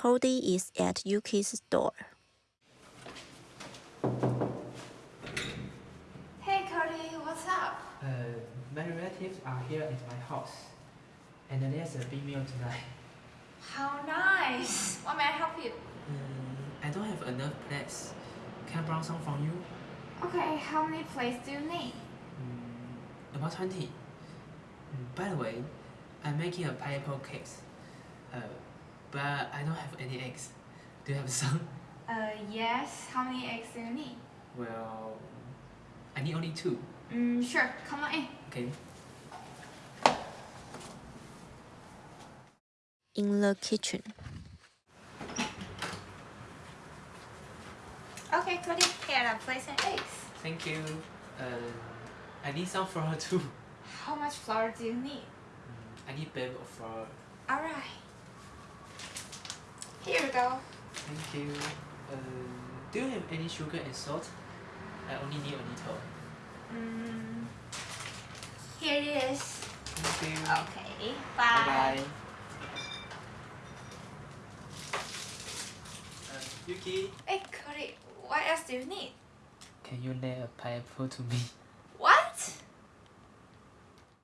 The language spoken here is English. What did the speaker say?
Cody is at Yuki's store. Hey Cody, what's up? Uh, my relatives are here at my house, and there's a big meal tonight. How nice! What may I help you? Mm, I don't have enough plates. Can I borrow some from you? Okay, how many plates do you need? Mm, about 20. Mm, by the way, I'm making a pineapple cake. Uh, but I don't have any eggs. Do you have some? Uh, yes. How many eggs do you need? Well, I need only two. Mm, sure. Come on in. Okay. In the kitchen. Okay, Cody. Here are plates and eggs. Thank you. Uh, I need some flour too. How much flour do you need? Mm, I need a bag of flour. Alright. Here we go. Thank you. Uh, do you have any sugar and salt? I only need a little. Mm, here it is. Thank you. Okay. Bye Bye. bye. Uh, Yuki, Hey Cody, what else do you need? can you lay a pineapple to me?